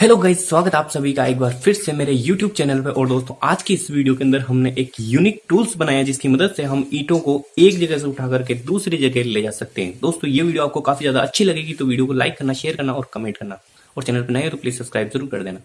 Hello guys स्वागत आप सभी का एक बार फिर से मेरे यूट्यूब चैनल पे। और दोस्तों, आज की इस वीडियो के अंदर हमने एक यूनिक टूल्स बनाया जिसकी मदद से हम ईटों को एक जगह से उठा करके दूसरी जगह ले जा सकते हैं। दोस्तों, ये वीडियो आपको काफ़ी ज़्यादा अच्छी लगेगी तो वीडियो को लाइक करना शेयर करना और कमेंट करना। और चैनल पर नए हो तो प्लीज़ सब्सक्राइब ज़रूर कर देना।